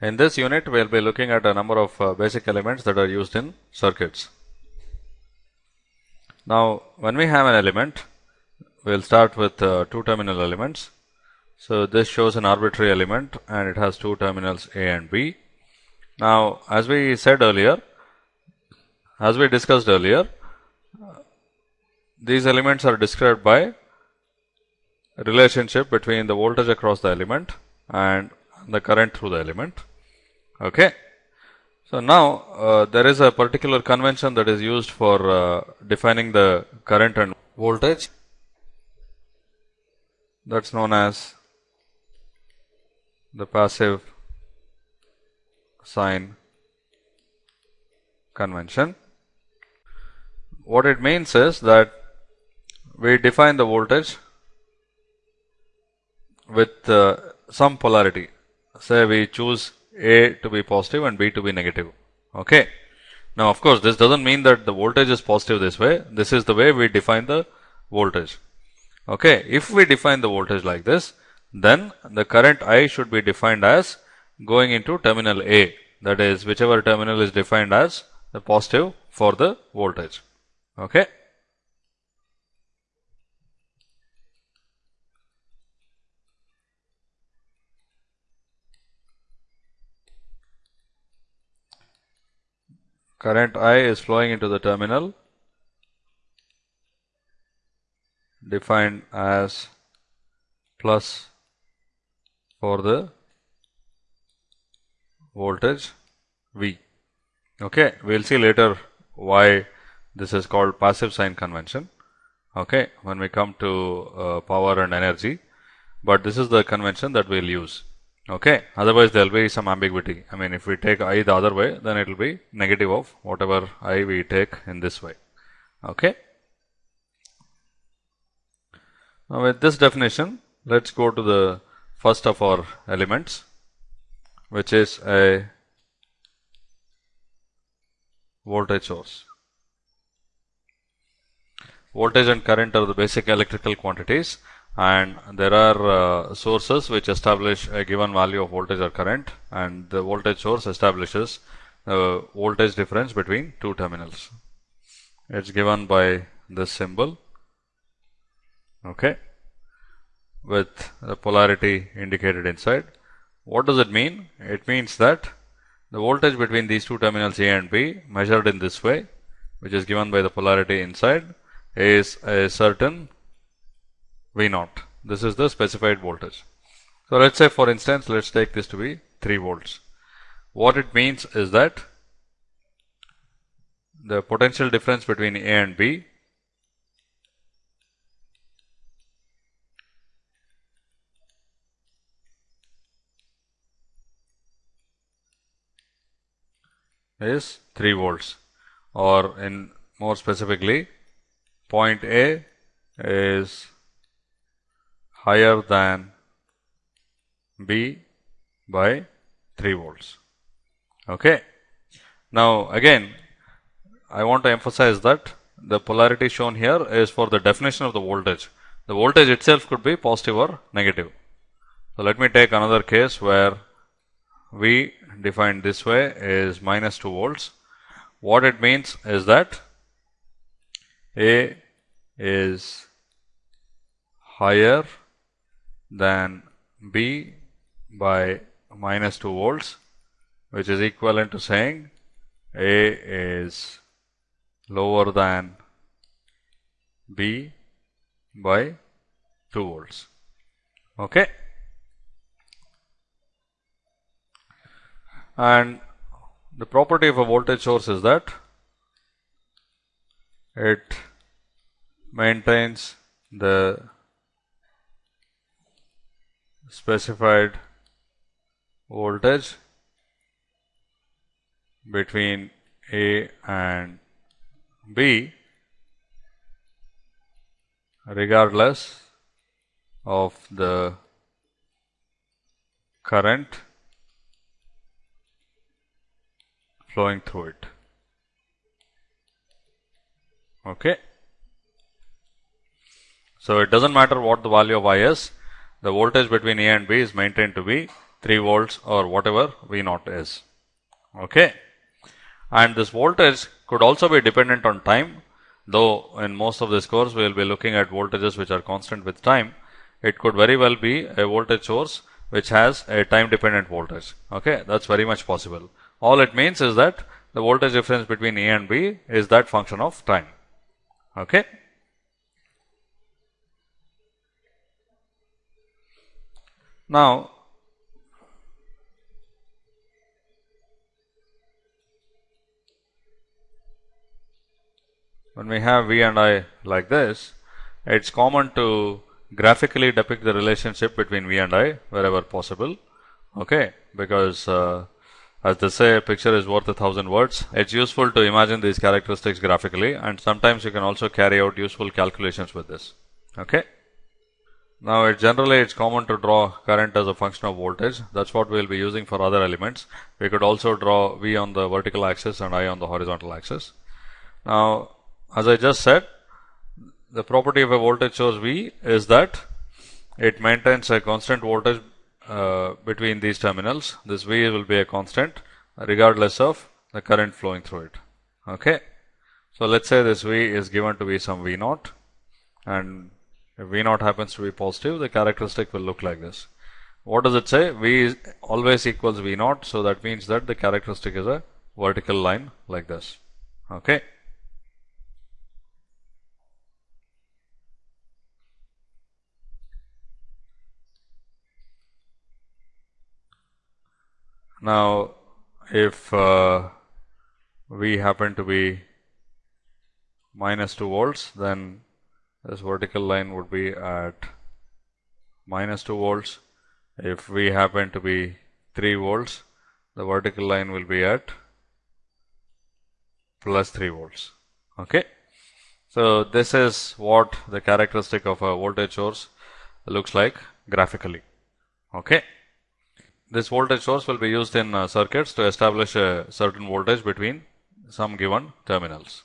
In this unit, we will be looking at a number of uh, basic elements that are used in circuits. Now, when we have an element, we will start with uh, two terminal elements. So, this shows an arbitrary element and it has two terminals A and B. Now, as we said earlier, as we discussed earlier, these elements are described by relationship between the voltage across the element and the current through the element. Okay. So, now uh, there is a particular convention that is used for uh, defining the current and voltage that is known as the passive sign convention. What it means is that we define the voltage with uh, some polarity. Say we choose A to be positive and B to be negative. Okay. Now, of course, this does not mean that the voltage is positive this way. This is the way we define the voltage. Okay. If we define the voltage like this, then the current I should be defined as going into terminal A. That is, whichever terminal is defined as the positive for the voltage. Okay. Current I is flowing into the terminal defined as plus for the voltage V. Okay, we will see later why this is called passive sign convention. Okay, when we come to uh, power and energy, but this is the convention that we will use okay otherwise there will be some ambiguity. I mean if we take i the other way then it will be negative of whatever i we take in this way. Okay? Now with this definition let's go to the first of our elements which is a voltage source. Voltage and current are the basic electrical quantities and there are uh, sources which establish a given value of voltage or current and the voltage source establishes the voltage difference between two terminals. It is given by this symbol okay, with the polarity indicated inside. What does it mean? It means that the voltage between these two terminals A and B measured in this way which is given by the polarity inside is a certain V naught. This is the specified voltage. So, let us say for instance, let us take this to be 3 volts. What it means is that the potential difference between A and B is 3 volts or in more specifically point A is higher than B by 3 volts. Okay. Now, again I want to emphasize that the polarity shown here is for the definition of the voltage. The voltage itself could be positive or negative. So, let me take another case where V defined this way is minus 2 volts. What it means is that A is higher than B by minus 2 volts which is equivalent to saying A is lower than B by 2 volts. Okay. And the property of a voltage source is that it maintains the specified voltage between A and B regardless of the current flowing through it. Okay. So, it does not matter what the value of I is, the voltage between A and B is maintained to be 3 volts or whatever V naught is. Okay. And this voltage could also be dependent on time, though in most of this course we will be looking at voltages which are constant with time. It could very well be a voltage source which has a time dependent voltage. Okay, that's very much possible. All it means is that the voltage difference between A and B is that function of time. Okay. Now, when we have V and I like this, it's common to graphically depict the relationship between V and I wherever possible. Okay, because uh, as they say, a picture is worth a thousand words. It's useful to imagine these characteristics graphically, and sometimes you can also carry out useful calculations with this. Okay. Now, it generally it's common to draw current as a function of voltage. That's what we'll be using for other elements. We could also draw V on the vertical axis and I on the horizontal axis. Now, as I just said, the property of a voltage source V is that it maintains a constant voltage uh, between these terminals. This V will be a constant regardless of the current flowing through it. Okay. So, let us say this V is given to be some V naught and if V naught happens to be positive, the characteristic will look like this. What does it say? V always equals V naught. So, that means that the characteristic is a vertical line like this. Okay. Now, if uh, V happen to be minus 2 volts, then this vertical line would be at minus 2 volts. If V happen to be 3 volts, the vertical line will be at plus 3 volts. Okay. So, this is what the characteristic of a voltage source looks like graphically. Okay. This voltage source will be used in uh, circuits to establish a certain voltage between some given terminals.